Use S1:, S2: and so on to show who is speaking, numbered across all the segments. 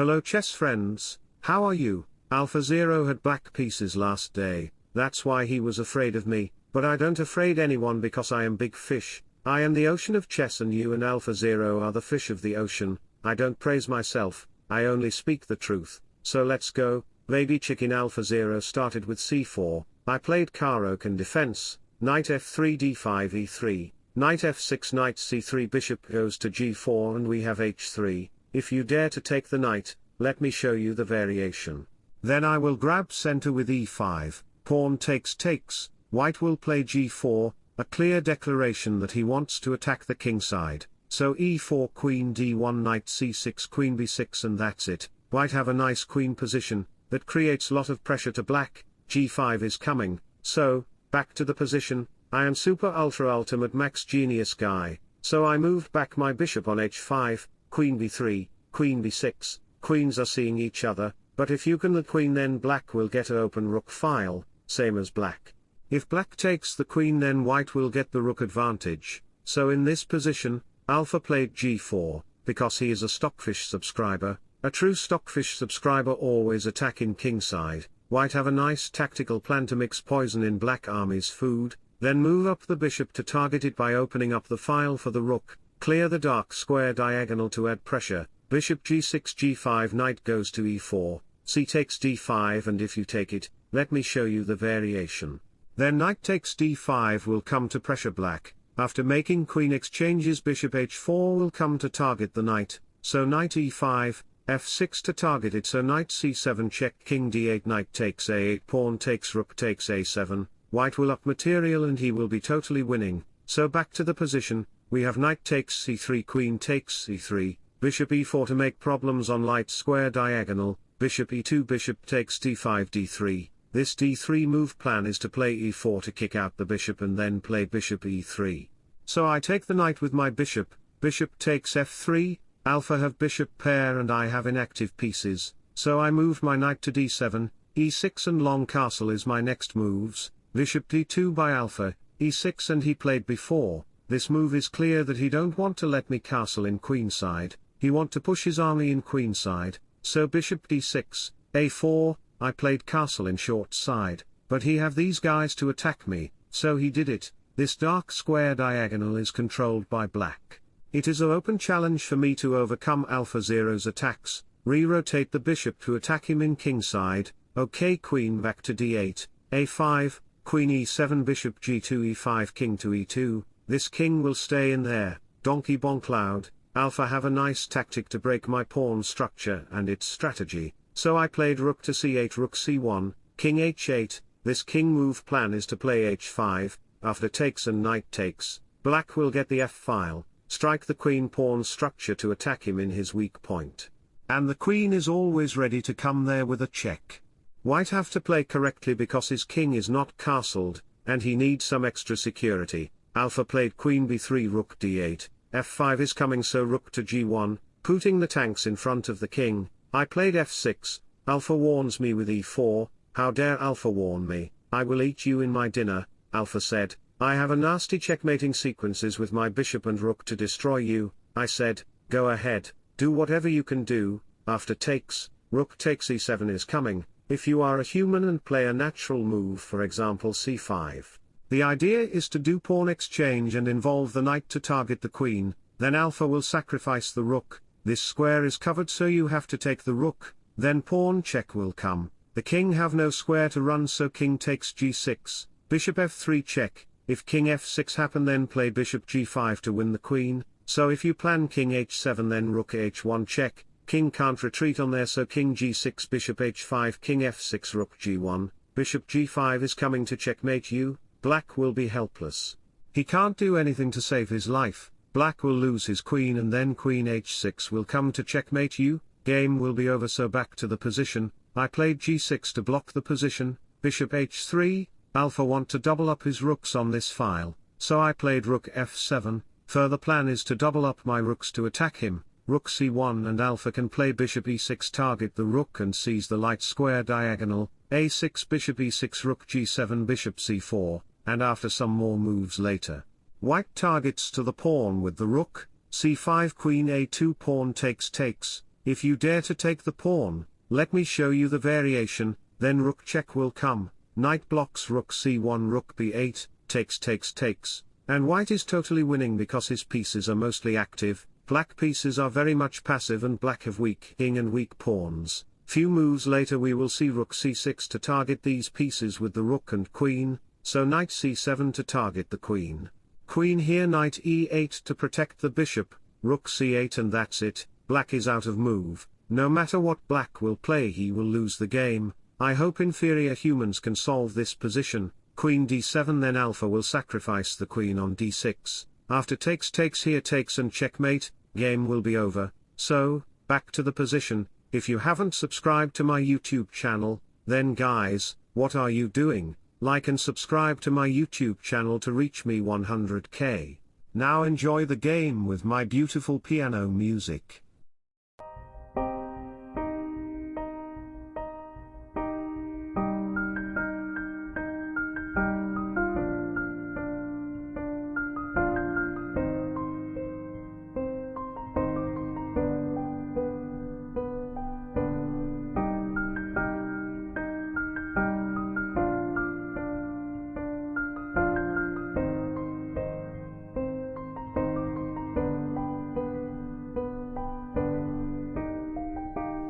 S1: Hello chess friends, how are you? Alpha Zero had black pieces last day, that's why he was afraid of me, but I don't afraid anyone because I am big fish, I am the ocean of chess and you and Alpha Zero are the fish of the ocean, I don't praise myself, I only speak the truth, so let's go, baby Chicken Alpha Zero started with c4, I played Caro-Kann defense, knight f3 d5 e3, knight f6 knight c3 bishop goes to g4 and we have h3, if you dare to take the knight, let me show you the variation. Then I will grab center with e5, pawn takes takes, white will play g4, a clear declaration that he wants to attack the king side, so e4 queen d1 knight c6 queen b6 and that's it, white have a nice queen position, that creates lot of pressure to black, g5 is coming, so, back to the position, I am super ultra ultimate max genius guy, so I moved back my bishop on h5, queen b3, queen b6, queens are seeing each other, but if you can the queen then black will get a open rook file, same as black. If black takes the queen then white will get the rook advantage, so in this position, Alpha played g4, because he is a Stockfish subscriber, a true Stockfish subscriber always attack in kingside, white have a nice tactical plan to mix poison in black army's food, then move up the bishop to target it by opening up the file for the rook, Clear the dark square diagonal to add pressure, bishop g6 g5 knight goes to e4, c takes d5 and if you take it, let me show you the variation. Then knight takes d5 will come to pressure black, after making queen exchanges bishop h4 will come to target the knight, so knight e5, f6 to target it so knight c7 check king d8 knight takes a8 pawn takes rook takes a7, white will up material and he will be totally winning, so back to the position, we have knight takes c3 queen takes c3, bishop e4 to make problems on light square diagonal, bishop e2 bishop takes d5 d3, this d3 move plan is to play e4 to kick out the bishop and then play bishop e3. So I take the knight with my bishop, bishop takes f3, alpha have bishop pair and I have inactive pieces, so I move my knight to d7, e6 and long castle is my next moves, bishop d2 by alpha, e6 and he played before, this move is clear that he don't want to let me castle in queenside, he want to push his army in queenside, so bishop d6, a4, I played castle in short side, but he have these guys to attack me, so he did it, this dark square diagonal is controlled by black. It is a open challenge for me to overcome Alpha Zero's attacks, re-rotate the bishop to attack him in kingside, ok queen back to d8, a5, queen e7 bishop g2 e5 king to e2, this king will stay in there, donkey Bongcloud, alpha have a nice tactic to break my pawn structure and its strategy, so I played rook to c8 rook c1, king h8, this king move plan is to play h5, after takes and knight takes, black will get the f-file, strike the queen pawn structure to attack him in his weak point. And the queen is always ready to come there with a check. White have to play correctly because his king is not castled, and he needs some extra security, Alpha played queen b3 rook d8, f5 is coming so rook to g1, putting the tanks in front of the king, I played f6, Alpha warns me with e4, how dare Alpha warn me, I will eat you in my dinner, Alpha said, I have a nasty checkmating sequences with my bishop and rook to destroy you, I said, go ahead, do whatever you can do, after takes, rook takes e7 is coming, if you are a human and play a natural move for example c5. The idea is to do pawn exchange and involve the knight to target the queen, then alpha will sacrifice the rook, this square is covered so you have to take the rook, then pawn check will come, the king have no square to run so king takes g6, bishop f3 check, if king f6 happen then play bishop g5 to win the queen, so if you plan king h7 then rook h1 check, king can't retreat on there so king g6 bishop h5 king f6 rook g1, bishop g5 is coming to checkmate you, black will be helpless. He can't do anything to save his life, black will lose his queen and then queen h6 will come to checkmate you, game will be over so back to the position, I played g6 to block the position, bishop h3, alpha want to double up his rooks on this file, so I played rook f7, further plan is to double up my rooks to attack him, rook c1 and alpha can play bishop e6 target the rook and seize the light square diagonal, a6 bishop e6 rook g7 bishop c4, and after some more moves later. White targets to the pawn with the rook, c5 queen a2 pawn takes takes, if you dare to take the pawn, let me show you the variation, then rook check will come, knight blocks rook c1 rook b8, takes takes takes, and white is totally winning because his pieces are mostly active, black pieces are very much passive and black have weak king and weak pawns. Few moves later we will see rook c6 to target these pieces with the rook and queen, so knight c7 to target the queen. Queen here knight e8 to protect the bishop, rook c8 and that's it, black is out of move, no matter what black will play he will lose the game, I hope inferior humans can solve this position, queen d7 then alpha will sacrifice the queen on d6, after takes takes here takes and checkmate, game will be over, so, back to the position, if you haven't subscribed to my YouTube channel, then guys, what are you doing, like and subscribe to my YouTube channel to reach me 100k. Now enjoy the game with my beautiful piano music.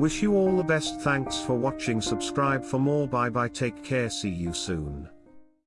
S1: Wish you all the best. Thanks for watching. Subscribe for more. Bye bye. Take care. See you soon.